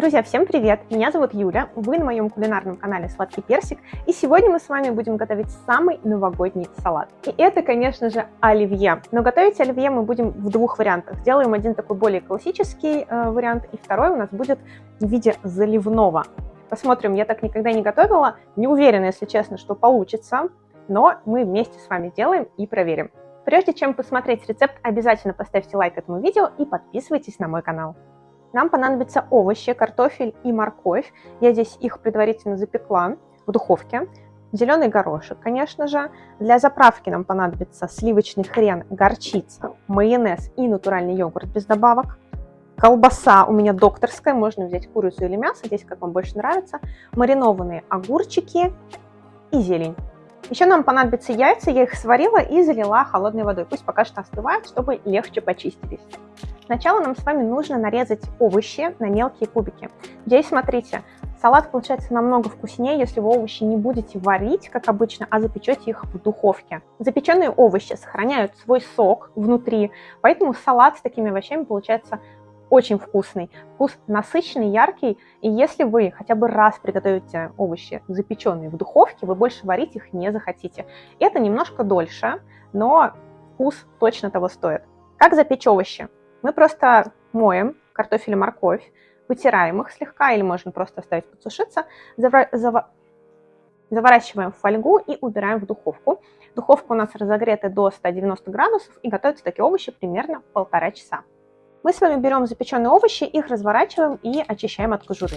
Друзья, всем привет! Меня зовут Юля, вы на моем кулинарном канале Сладкий Персик, и сегодня мы с вами будем готовить самый новогодний салат. И это, конечно же, оливье. Но готовить оливье мы будем в двух вариантах. Сделаем один такой более классический э, вариант, и второй у нас будет в виде заливного. Посмотрим, я так никогда не готовила, не уверена, если честно, что получится, но мы вместе с вами делаем и проверим. Прежде чем посмотреть рецепт, обязательно поставьте лайк этому видео и подписывайтесь на мой канал. Нам понадобятся овощи, картофель и морковь. Я здесь их предварительно запекла в духовке. Зеленый горошек, конечно же. Для заправки нам понадобится сливочный хрен, горчица, майонез и натуральный йогурт без добавок. Колбаса у меня докторская, можно взять курицу или мясо, здесь как вам больше нравится. Маринованные огурчики и зелень. Еще нам понадобятся яйца, я их сварила и залила холодной водой. Пусть пока что остывают, чтобы легче почистились. Сначала нам с вами нужно нарезать овощи на мелкие кубики. Здесь, смотрите, салат получается намного вкуснее, если вы овощи не будете варить, как обычно, а запечете их в духовке. Запеченные овощи сохраняют свой сок внутри, поэтому салат с такими овощами получается очень вкусный. Вкус насыщенный, яркий, и если вы хотя бы раз приготовите овощи запеченные в духовке, вы больше варить их не захотите. Это немножко дольше, но вкус точно того стоит. Как запечь овощи? Мы просто моем картофель и морковь, вытираем их слегка или можно просто оставить подсушиться, заворачиваем в фольгу и убираем в духовку. Духовка у нас разогрета до 190 градусов и готовятся такие овощи примерно полтора часа. Мы с вами берем запеченные овощи, их разворачиваем и очищаем от кожуры.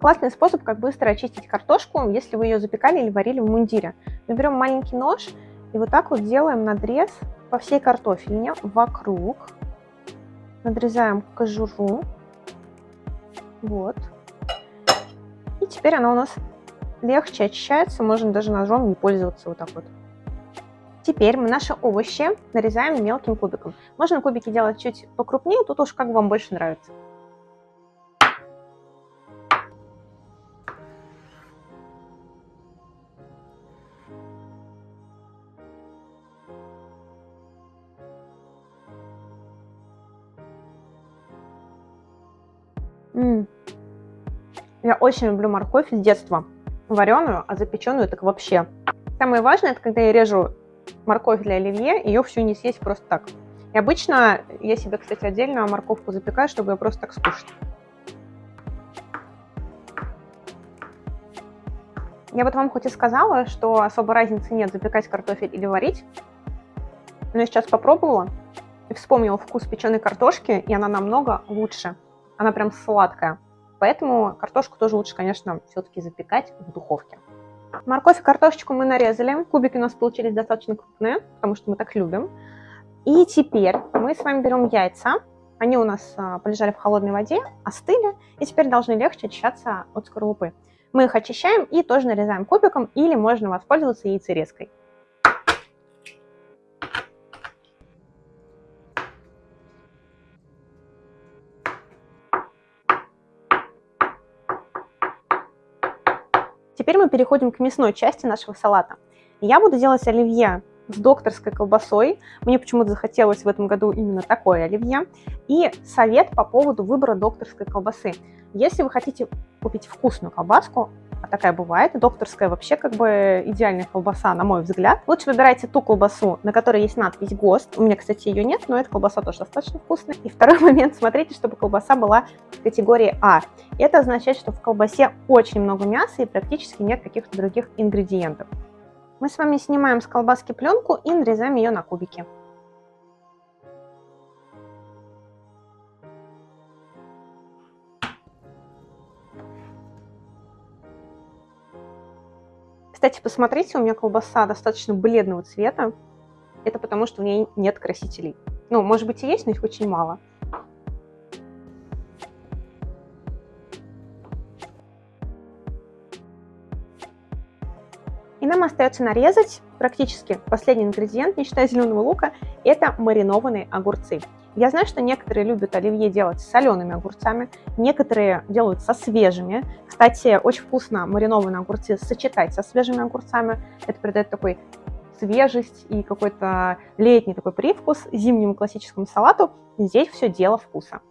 Классный способ, как быстро очистить картошку, если вы ее запекали или варили в мундире. Мы берем маленький нож и вот так вот делаем надрез по всей картофельне вокруг. Надрезаем кожуру. Вот. И теперь она у нас легче очищается, можно даже ножом не пользоваться вот так вот. Теперь мы наши овощи нарезаем мелким кубиком. Можно кубики делать чуть покрупнее, тут уж как вам больше нравится. Я очень люблю морковь с детства. Вареную, а запеченную так вообще. Самое важное, это когда я режу морковь для оливье, ее всю не съесть просто так. И обычно я себе, кстати, отдельно морковку запекаю, чтобы ее просто так скушать. Я вот вам хоть и сказала, что особой разницы нет запекать картофель или варить, но я сейчас попробовала и вспомнила вкус печеной картошки, и она намного лучше она прям сладкая. Поэтому картошку тоже лучше, конечно, все-таки запекать в духовке. Морковь и картошечку мы нарезали. Кубики у нас получились достаточно крупные, потому что мы так любим. И теперь мы с вами берем яйца. Они у нас а, полежали в холодной воде, остыли, и теперь должны легче очищаться от скорлупы. Мы их очищаем и тоже нарезаем кубиком, или можно воспользоваться яйцерезкой. Теперь мы переходим к мясной части нашего салата. Я буду делать оливье с докторской колбасой. Мне почему-то захотелось в этом году именно такое оливье. И совет по поводу выбора докторской колбасы. Если вы хотите купить вкусную колбаску, такая бывает. Докторская вообще как бы идеальная колбаса, на мой взгляд. Лучше выбирайте ту колбасу, на которой есть надпись ГОСТ. У меня, кстати, ее нет, но эта колбаса тоже достаточно вкусная. И второй момент, смотрите, чтобы колбаса была в категории А. Это означает, что в колбасе очень много мяса и практически нет каких-то других ингредиентов. Мы с вами снимаем с колбаски пленку и нарезаем ее на кубики. Кстати, посмотрите, у меня колбаса достаточно бледного цвета. Это потому, что в ней нет красителей. Ну, может быть и есть, но их очень мало. И нам остается нарезать практически последний ингредиент, не считая зеленого лука, это маринованные огурцы. Я знаю, что некоторые любят оливье делать с солеными огурцами, некоторые делают со свежими. Кстати, очень вкусно маринованные огурцы сочетать со свежими огурцами. Это придает такой свежесть и какой-то летний такой привкус зимнему классическому салату, здесь все дело вкуса.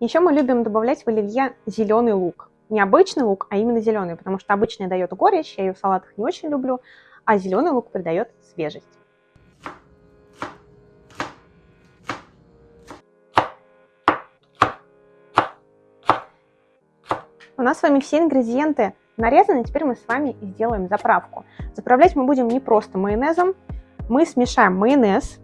Еще мы любим добавлять в оливье зеленый лук. Не обычный лук, а именно зеленый, потому что обычный дает горечь, я ее в салатах не очень люблю, а зеленый лук придает свежесть. У нас с вами все ингредиенты нарезаны, теперь мы с вами сделаем заправку. Заправлять мы будем не просто майонезом, мы смешаем майонез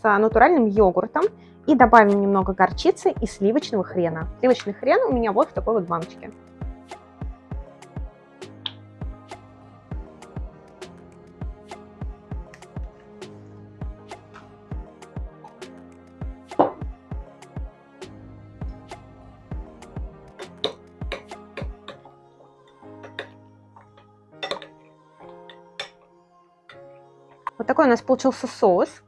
с натуральным йогуртом и добавим немного горчицы и сливочного хрена. Сливочный хрен у меня вот в такой вот баночке. Вот такой у нас получился соус.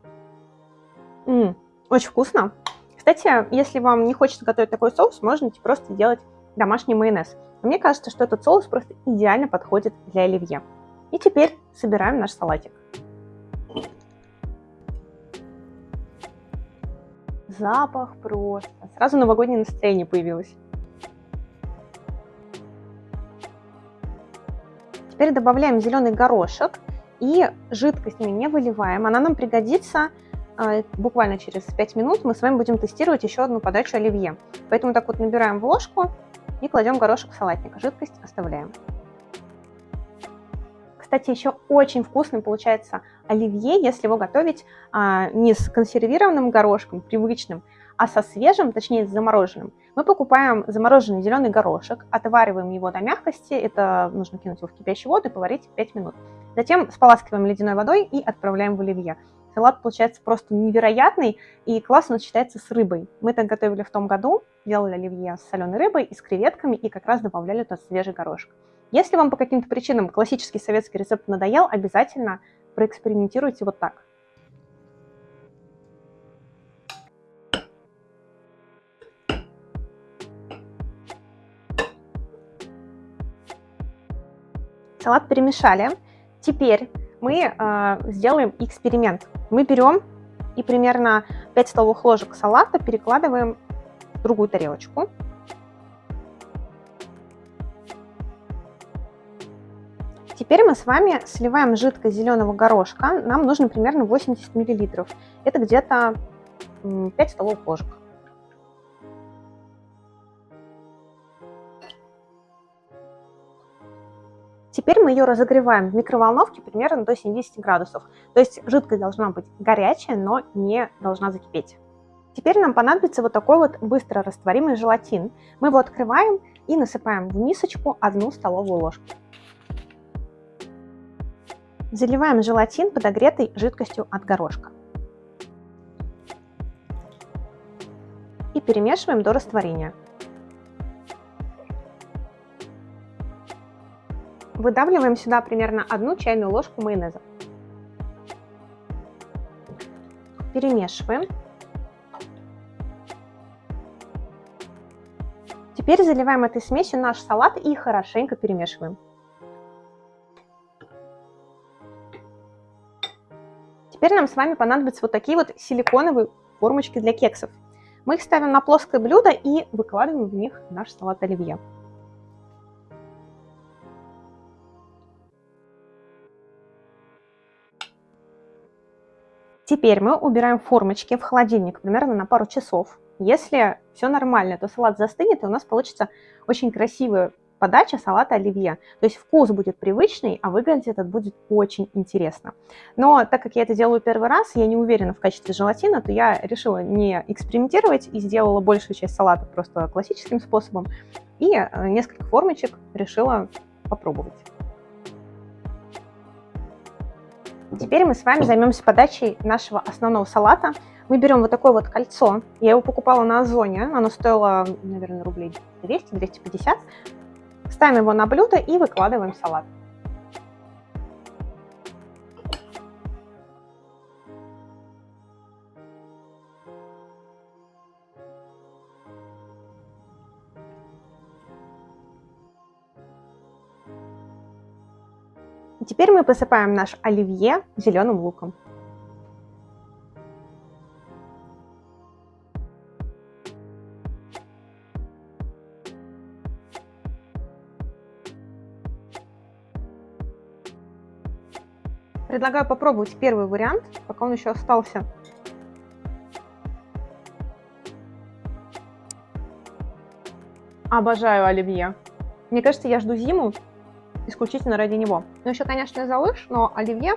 Очень вкусно. Кстати, если вам не хочется готовить такой соус, можно просто делать домашний майонез. мне кажется, что этот соус просто идеально подходит для оливье. И теперь собираем наш салатик. Запах просто. Сразу новогоднее настроение появилось. Теперь добавляем зеленый горошек и жидкость мы не выливаем. Она нам пригодится буквально через 5 минут. Мы с вами будем тестировать еще одну подачу оливье. Поэтому так вот набираем в ложку и кладем горошек в салатник. Жидкость оставляем. Кстати, еще очень вкусным получается оливье, если его готовить а, не с консервированным горошком, привычным, а со свежим, точнее с замороженным. Мы покупаем замороженный зеленый горошек, отвариваем его до мягкости, это нужно кинуть его в кипящую воду и поварить 5 минут. Затем споласкиваем ледяной водой и отправляем в оливье. Салат получается просто невероятный и классно сочетается с рыбой. Мы так готовили в том году, делали оливье с соленой рыбой и с креветками и как раз добавляли туда свежий горошек. Если вам по каким-то причинам классический советский рецепт надоел, обязательно проэкспериментируйте вот так. Салат перемешали. Теперь мы э, сделаем эксперимент. Мы берем и примерно 5 столовых ложек салата перекладываем в другую тарелочку. Теперь мы с вами сливаем жидкость зеленого горошка. Нам нужно примерно 80 мл. Это где-то 5 столовых ложек. Теперь мы ее разогреваем в микроволновке примерно до 70 градусов. То есть жидкость должна быть горячая, но не должна закипеть. Теперь нам понадобится вот такой вот быстро растворимый желатин. Мы его открываем и насыпаем в мисочку одну столовую ложку. Заливаем желатин подогретой жидкостью от горошка. И перемешиваем до растворения. Выдавливаем сюда примерно одну чайную ложку майонеза. Перемешиваем. Теперь заливаем этой смесью наш салат и хорошенько перемешиваем. Теперь нам с вами понадобятся вот такие вот силиконовые формочки для кексов. Мы их ставим на плоское блюдо и выкладываем в них наш салат оливье. Теперь мы убираем формочки в холодильник примерно на пару часов. Если все нормально, то салат застынет, и у нас получится очень красивая подача салата оливье. То есть вкус будет привычный, а выглядеть этот будет очень интересно. Но так как я это делаю первый раз, я не уверена в качестве желатина, то я решила не экспериментировать и сделала большую часть салата просто классическим способом. И э, несколько формочек решила попробовать. Теперь мы с вами займемся подачей нашего основного салата. Мы берем вот такое вот кольцо. Я его покупала на Озоне. Оно стоило, наверное, рублей 200-250. Ставим его на блюдо и выкладываем салат. И теперь мы посыпаем наш оливье зеленым луком. Предлагаю попробовать первый вариант, пока он еще остался. Обожаю оливье. Мне кажется, я жду зиму исключительно ради него. Ну, еще, конечно, за лыж, но оливье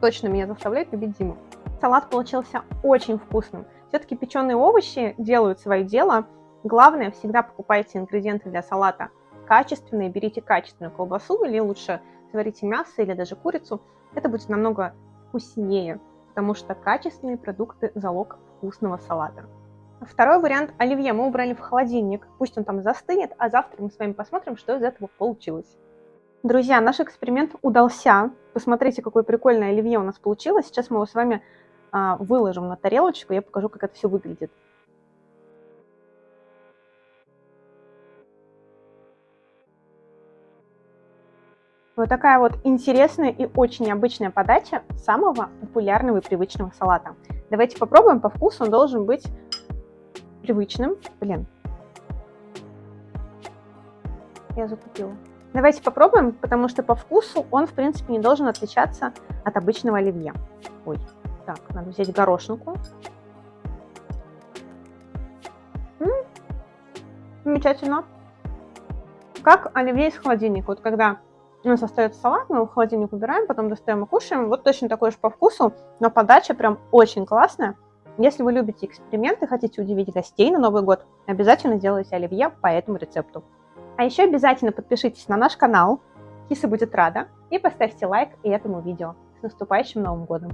точно меня заставляет любить зиму. Салат получился очень вкусным. Все-таки печеные овощи делают свое дело. Главное, всегда покупайте ингредиенты для салата качественные, берите качественную колбасу или лучше сварите мясо или даже курицу это будет намного вкуснее, потому что качественные продукты – залог вкусного салата. Второй вариант оливье мы убрали в холодильник, пусть он там застынет, а завтра мы с вами посмотрим, что из этого получилось. Друзья, наш эксперимент удался. Посмотрите, какое прикольное оливье у нас получилось. Сейчас мы его с вами а, выложим на тарелочку, я покажу, как это все выглядит. Вот такая вот интересная и очень необычная подача самого популярного и привычного салата. Давайте попробуем, по вкусу он должен быть привычным. Блин. Я закупила. Давайте попробуем, потому что по вкусу он, в принципе, не должен отличаться от обычного оливье. Ой, так, надо взять горошинку. М -м, замечательно. Как оливье из холодильника. Вот когда у нас остается салат, мы его в холодильник убираем, потом достаем и кушаем. Вот точно такой же по вкусу, но подача прям очень классная. Если вы любите эксперименты, хотите удивить гостей на Новый год, обязательно делайте оливье по этому рецепту. А еще обязательно подпишитесь на наш канал, Киса будет рада, и поставьте лайк этому видео. С наступающим Новым годом!